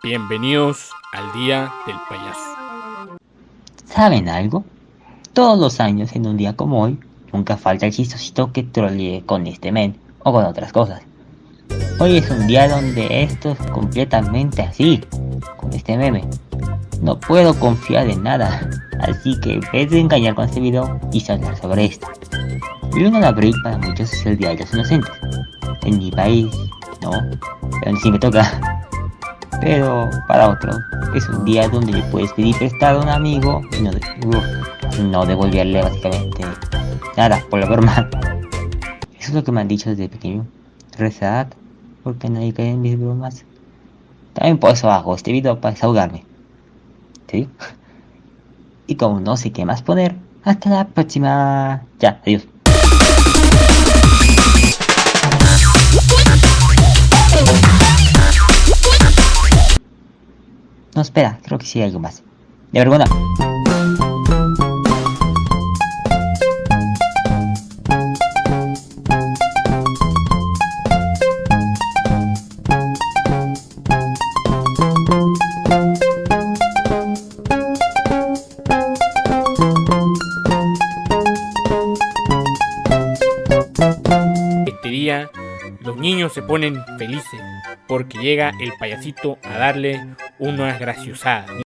Bienvenidos al Día del Payaso. ¿Saben algo? Todos los años, en un día como hoy, nunca falta el chistosito que trolee con este men o con otras cosas. Hoy es un día donde esto es completamente así, con este meme. No puedo confiar en nada, así que en vez de engañar con este video, quise hablar sobre esto. El 1 de abril para muchos es el Día de los Inocentes. En mi país, no, pero sí me toca. Pero para otros, es un día donde le puedes pedir prestado a un amigo y no, de, no devolverle básicamente nada por la broma. Eso es lo que me han dicho desde pequeño. Rezad, porque nadie cae en mis bromas. También por eso hago este video para desahogarme. ¿Sí? Y como no sé qué más poner, hasta la próxima. Ya, adiós. No, espera, creo que sí hay algo más. De vergüenza. Este día los niños se ponen felices porque llega el payasito a darle unas graciosadas.